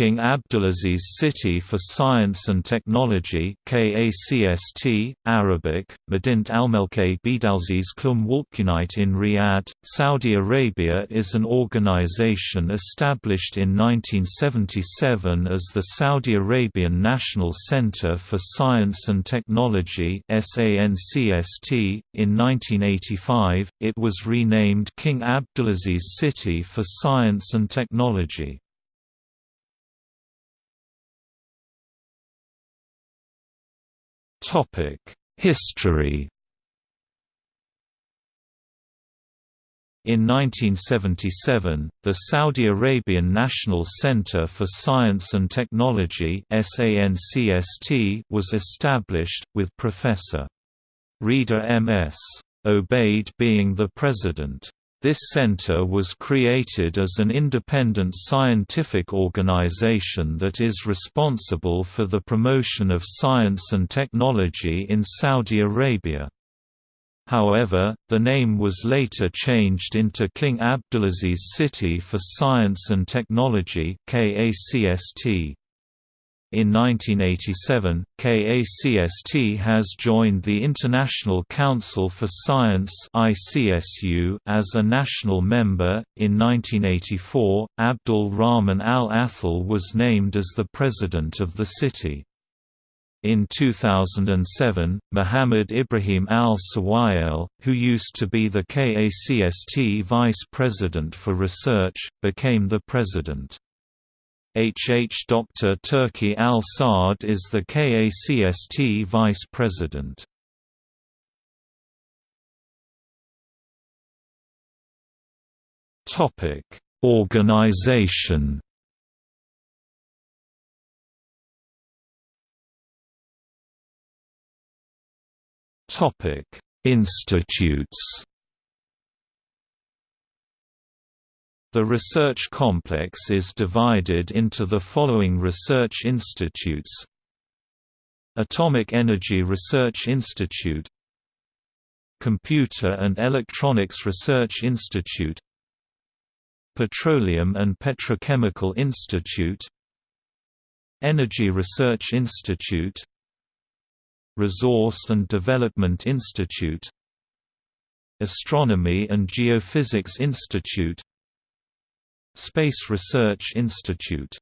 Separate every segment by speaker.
Speaker 1: King Abdulaziz City for Science and Technology KACST, Arabic, Madint Almelke Bidalziz Klum Walkunite in Riyadh, Saudi Arabia is an organization established in 1977 as the Saudi Arabian National Center for Science and Technology SANCST. .In 1985, it was renamed King Abdulaziz City for Science and Technology. History In 1977, the Saudi Arabian National Center for Science and Technology was established, with Professor. Rida M.S. Obaid being the president. This center was created as an independent scientific organization that is responsible for the promotion of science and technology in Saudi Arabia. However, the name was later changed into King Abdulaziz City for Science and Technology KACST. In 1987, KACST has joined the International Council for Science (ICSU) as a national member. In 1984, Abdul Rahman Al Athal was named as the president of the city. In 2007, Muhammad Ibrahim al-Sawayel, who used to be the KACST vice president for research, became the president. H. H. Dr. Turki al-Saad is the KACST Vice President. Topic: Organization Topic: Institutes The research complex is divided into the following research institutes. Atomic Energy Research Institute. Computer and Electronics Research Institute. Petroleum and Petrochemical Institute. Energy Research Institute. Resource and Development Institute. Astronomy and Geophysics Institute Space Research Institute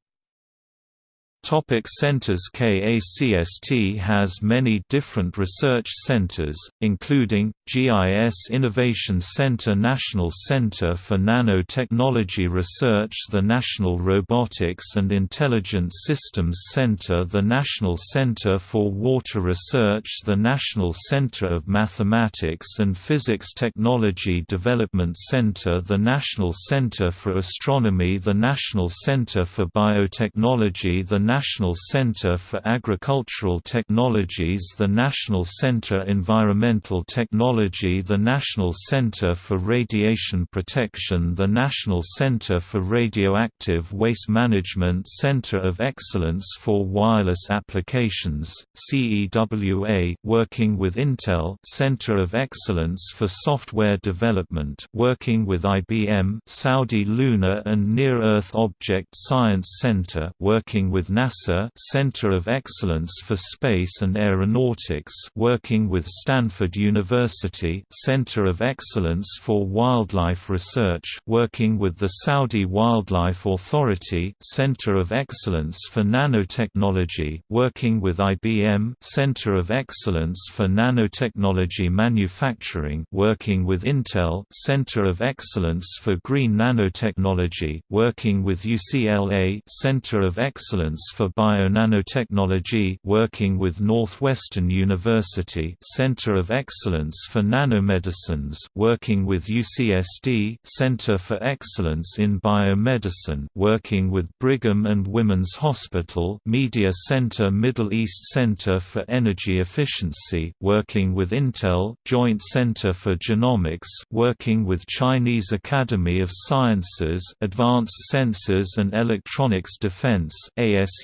Speaker 1: Topic centers KACST has many different research centers, including, GIS Innovation Center National Center for Nanotechnology Research the National Robotics and Intelligent Systems Center the National Center for Water Research the National Center of Mathematics and Physics Technology Development Center the National Center for Astronomy the National Center for Biotechnology the National Center for Agricultural Technologies the National Center Environmental Technology the National Center for Radiation Protection the National Center for Radioactive Waste Management Center of Excellence for Wireless Applications, CEWA working with Intel Center of Excellence for Software Development working with IBM Saudi Lunar and Near-Earth Object Science Center working with NASA Center of Excellence for Space and Aeronautics working with Stanford University Center of Excellence for Wildlife Research working with the Saudi Wildlife Authority Center of Excellence for Nanotechnology working with IBM Center of Excellence for Nanotechnology Manufacturing working with Intel Center of Excellence for Green Nanotechnology working with UCLA Center of Excellence for Bionanotechnology working with Northwestern University Center of Excellence for Nanomedicines working with UCSD Center for Excellence in Biomedicine working with Brigham and Women's Hospital Media Center Middle East Center for Energy Efficiency working with Intel Joint Center for Genomics working with Chinese Academy of Sciences Advanced Sensors and Electronics Defense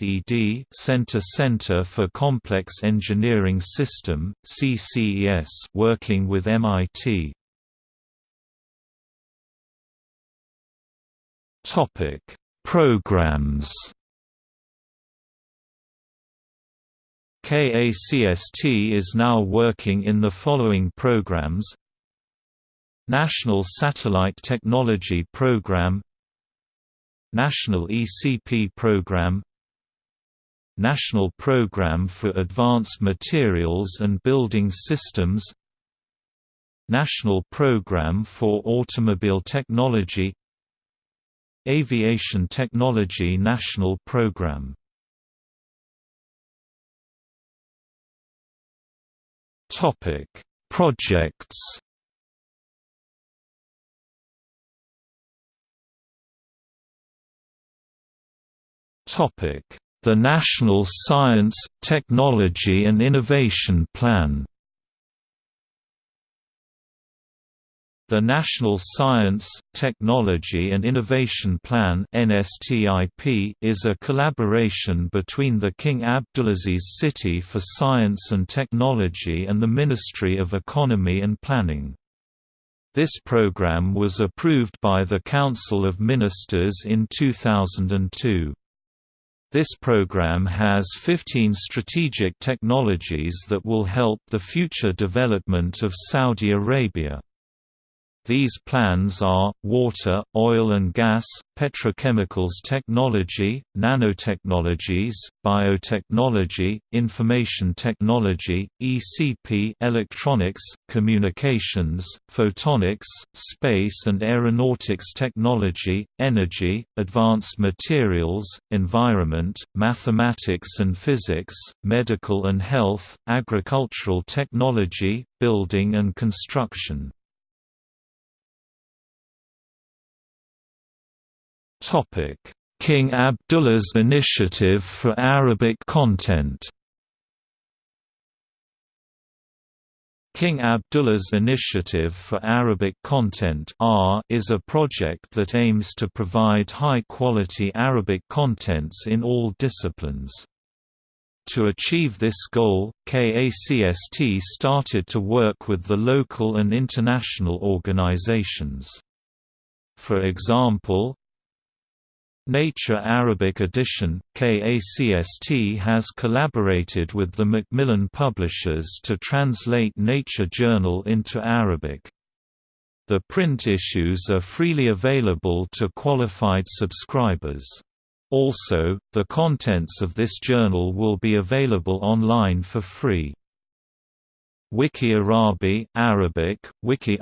Speaker 1: ASED Center Center for Complex Engineering System, CCES working with MIT. Topic Programs. KACST is now working in the following programs. National Satellite Technology Program. National ECP Program National Program for Advanced Materials and Building Systems National Program for Automobile Technology Aviation Technology National Program Topic: Projects. Topic: The National Science, Technology and Innovation Plan. The National Science, Technology and Innovation Plan is a collaboration between the King Abdulaziz City for Science and Technology and the Ministry of Economy and Planning. This program was approved by the Council of Ministers in 2002. This program has 15 strategic technologies that will help the future development of Saudi Arabia. These plans are, water, oil and gas, petrochemicals technology, nanotechnologies, biotechnology, information technology, ECP electronics, communications, photonics, space and aeronautics technology, energy, advanced materials, environment, mathematics and physics, medical and health, agricultural technology, building and construction. King Abdullah's initiative for Arabic content. King Abdullah's Initiative for Arabic Content is a project that aims to provide high-quality Arabic contents in all disciplines. To achieve this goal, KACST started to work with the local and international organizations. For example, Nature Arabic Edition, KACST has collaborated with the Macmillan Publishers to translate Nature Journal into Arabic. The print issues are freely available to qualified subscribers. Also, the contents of this journal will be available online for free. Wiki Arabi Arabic, Wiki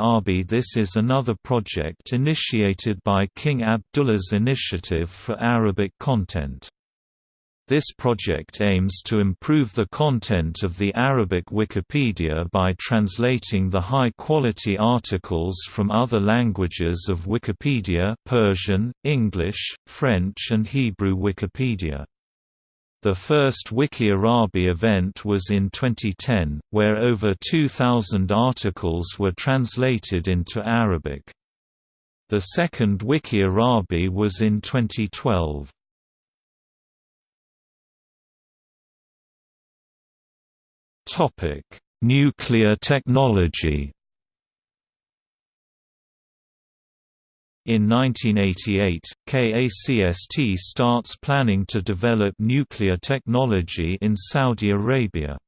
Speaker 1: This is another project initiated by King Abdullah's Initiative for Arabic Content. This project aims to improve the content of the Arabic Wikipedia by translating the high-quality articles from other languages of Wikipedia Persian, English, French and Hebrew Wikipedia. The first Wiki Arabi event was in 2010, where over 2,000 articles were translated into Arabic. The second Wiki Arabi was in 2012. Nuclear technology In 1988, KACST starts planning to develop nuclear technology in Saudi Arabia.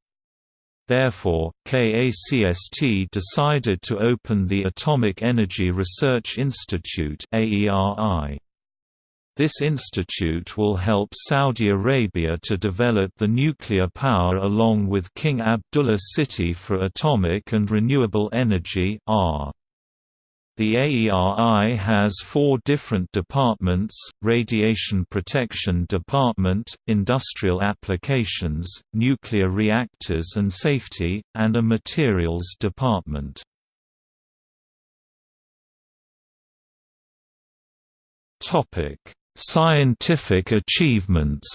Speaker 1: Therefore, KACST decided to open the Atomic Energy Research Institute This institute will help Saudi Arabia to develop the nuclear power along with King Abdullah City for Atomic and Renewable Energy R. The AERI has four different departments, Radiation Protection Department, Industrial Applications, Nuclear Reactors and Safety, and a Materials Department. Scientific achievements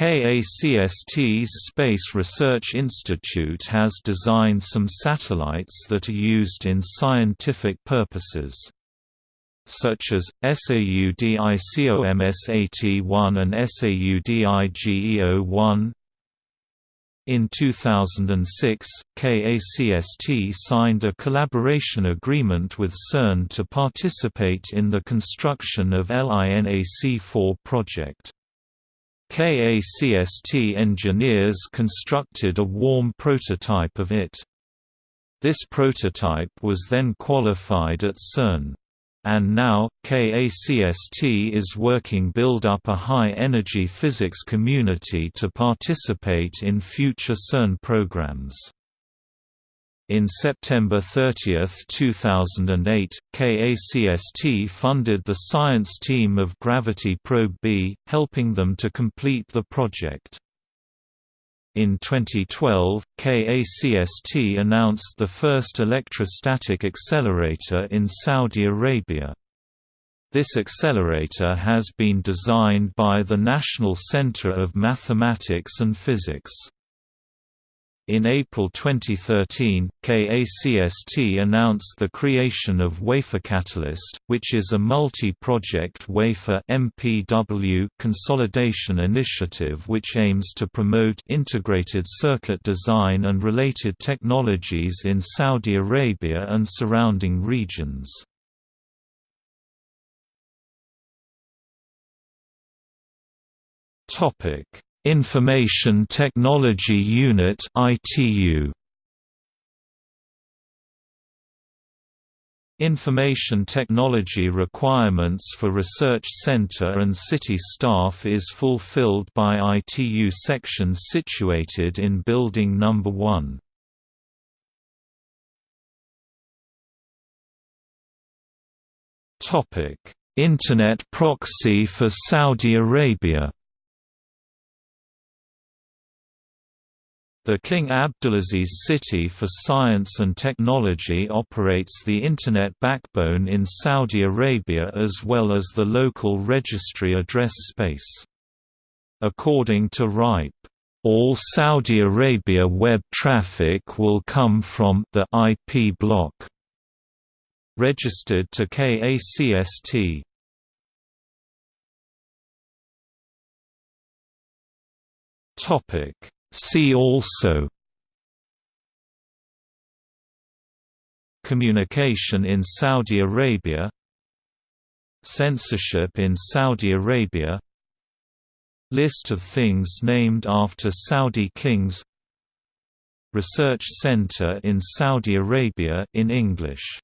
Speaker 1: KACST's Space Research Institute has designed some satellites that are used in scientific purposes such as, SAUDICOMS-AT1 and SAUDIGEO-1 In 2006, KACST signed a collaboration agreement with CERN to participate in the construction of LINAC-4 project. KACST engineers constructed a warm prototype of it. This prototype was then qualified at CERN. And now, KACST is working build up a high-energy physics community to participate in future CERN programs. In September 30, 2008, KACST funded the science team of Gravity Probe B, helping them to complete the project. In 2012, KACST announced the first electrostatic accelerator in Saudi Arabia. This accelerator has been designed by the National Center of Mathematics and Physics. In April 2013, KACST announced the creation of Wafer Catalyst, which is a multi-project wafer MPW consolidation initiative which aims to promote integrated circuit design and related technologies in Saudi Arabia and surrounding regions. Topic Information Technology Unit ITU Information technology requirements for research center and city staff is fulfilled by ITU sections situated in Building No. 1. Topic: Internet proxy for Saudi Arabia The King Abdulaziz City for Science and Technology operates the Internet backbone in Saudi Arabia as well as the local registry address space. According to RIPE, all Saudi Arabia web traffic will come from the IP block registered to KACST. Topic See also Communication in Saudi Arabia Censorship in Saudi Arabia List of things named after Saudi kings Research Center in Saudi Arabia in English